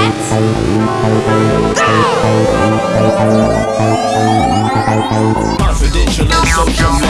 Let's go! Confidential and social